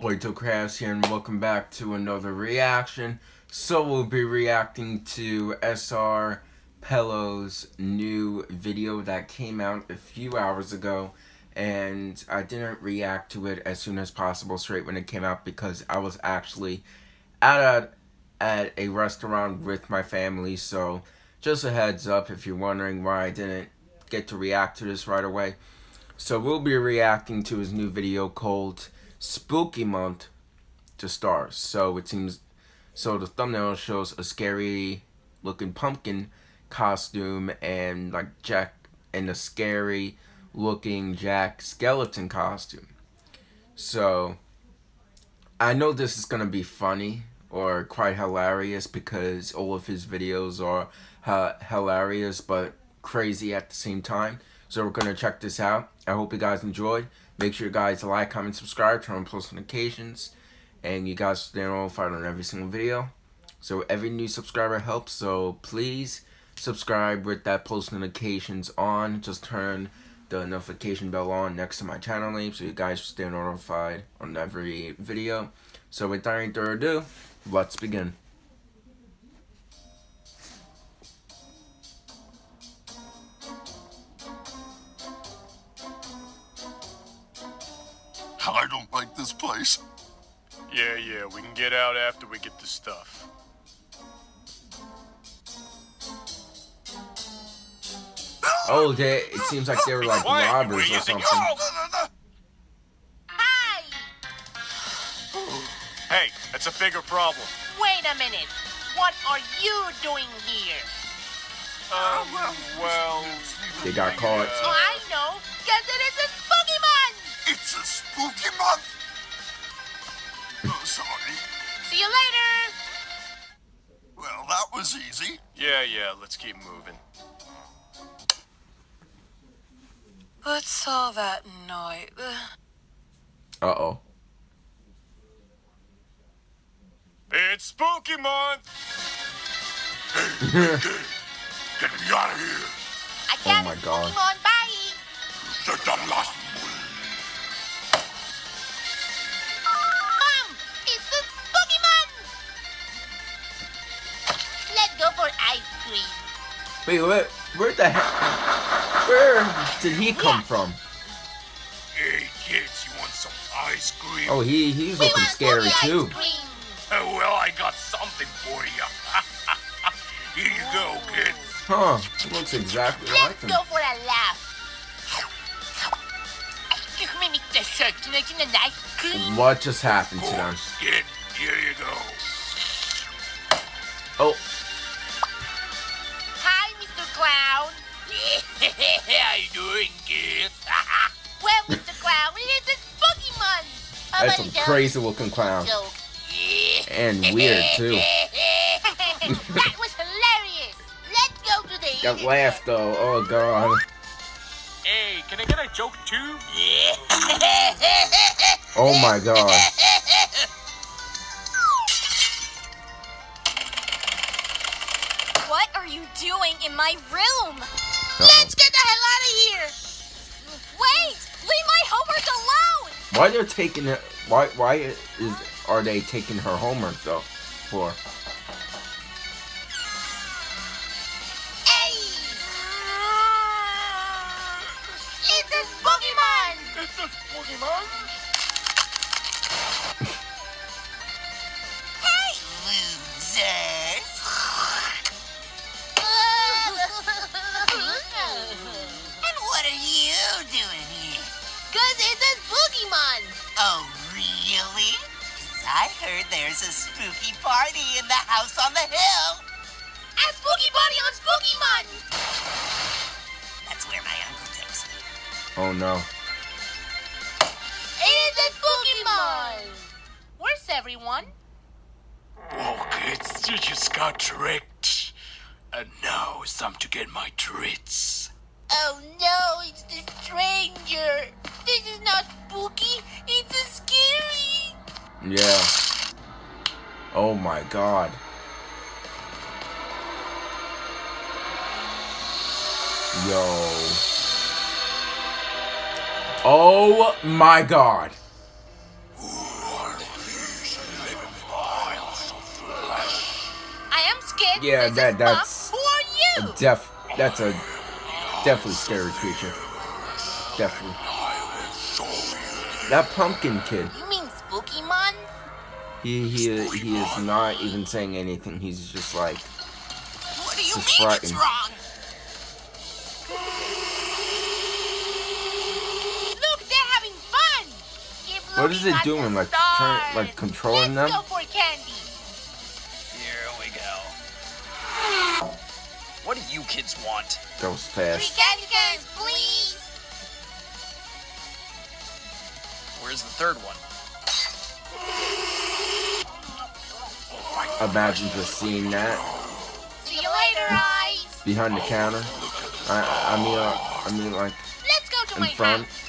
boy Crafts here and welcome back to another reaction. So we'll be reacting to Sr Pelo's new video that came out a few hours ago and I didn't react to it as soon as possible straight when it came out because I was actually at a, at a restaurant with my family so just a heads up if you're wondering why I didn't get to react to this right away. So we'll be reacting to his new video called spooky month to start. So it seems, so the thumbnail shows a scary looking pumpkin costume and like Jack in a scary looking Jack skeleton costume. So I know this is going to be funny or quite hilarious because all of his videos are uh, hilarious but crazy at the same time. So we're going to check this out. I hope you guys enjoyed. Make sure you guys like, comment, subscribe, turn on post notifications, and you guys stay notified on every single video. So every new subscriber helps, so please subscribe with that post notifications on. Just turn the notification bell on next to my channel name so you guys stay notified on every video. So without any further ado, let's begin. Place. Yeah, yeah, we can get out after we get the stuff. Oh, they, it seems like they were like robbers or something. Hi! Hey, that's a bigger problem. Wait a minute. What are you doing here? Um, well... They got caught. Oh, I know. Guess it is a spooky month! It's a spooky See you later! Well, that was easy. Yeah, yeah, let's keep moving. What's all that noise? Uh-oh. It's spooky month! Get me out of here. I can't oh my God. month. Bye! Get the last Let's go for ice cream. Wait, where, where the heck? Where did he come from? Hey, kids, you want some ice cream? Oh, he he's We looking scary too. Oh, well, I got something for you. Here you go, kids. Huh? Looks exactly like Let's go for a laugh. Excuse me, Mr. Shirt. Can I get an ice cream? What just happened to them? course, kid. Here you go. How you doing, kids? well, Mr. Clown, it is a spooky month. How that's about a joke? crazy looking clown. Joke. And weird too. that was hilarious. Let's go to the Got eating laughed though. Oh god. Hey, can I get a joke too? Oh my god. What are you doing in my room? Let's get the hell out of here. Wait! Leave my homework alone! Why they're taking it? Why why is are they taking her homework though? For Hey. It's a spooky month. It's a spooky Cause it's a spooky month. Oh, really? 'Cause I heard there's a spooky party in the house on the hill. A spooky party on spooky month. That's where my uncle takes me. oh no. It is a spooky month. Where's everyone? Oh, kids, you just got tricked. And now it's time to get my treats. Oh no, it's the Yeah. Oh my god. Yo. Oh my god. I am scared. Yeah, that that's a Def that's a definitely scary creature. Definitely. That pumpkin kid. He he uh, he is not even saying anything. He's just like What do you Just mean frightened. it's wrong? Look, they're having fun. Keep What is it doing? Like turn, like controlling Let's them? go for candy. Here we go. What do you kids want? That was Three candy cans, please. Where's the third one? Imagine just seeing that See you later, eyes. behind the counter. I I mean uh, I mean like Let's go to in my front. house.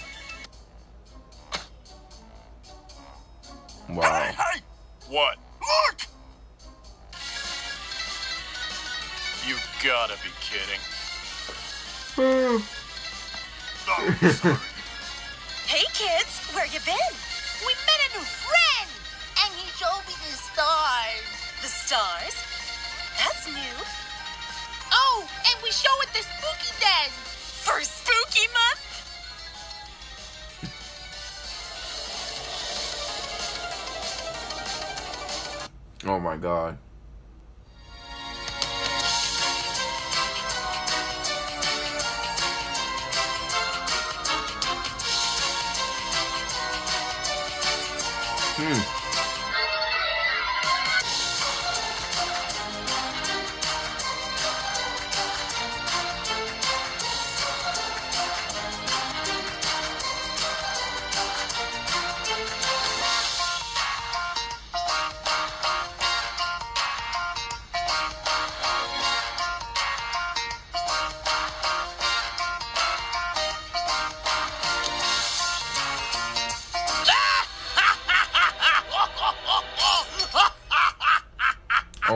Wow. Hey! What? Look! You gotta be kidding. Oh, sorry. Hey, kids, where you been? Stars? That's new. Oh, and we show it the spooky dance. For Spooky Month? Oh my god.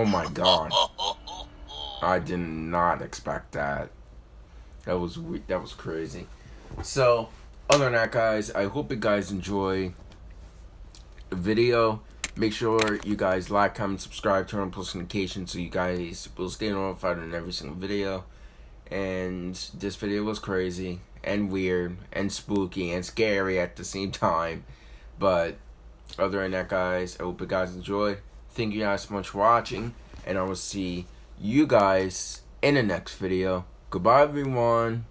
Oh my god. I did not expect that. That was that was crazy. So, other than that, guys, I hope you guys enjoy the video. Make sure you guys like, comment, subscribe, turn on post notifications so you guys will stay notified on every single video. And this video was crazy and weird and spooky and scary at the same time. But other than that, guys, I hope you guys enjoy. Thank you guys so much for watching, and I will see you guys in the next video. Goodbye, everyone.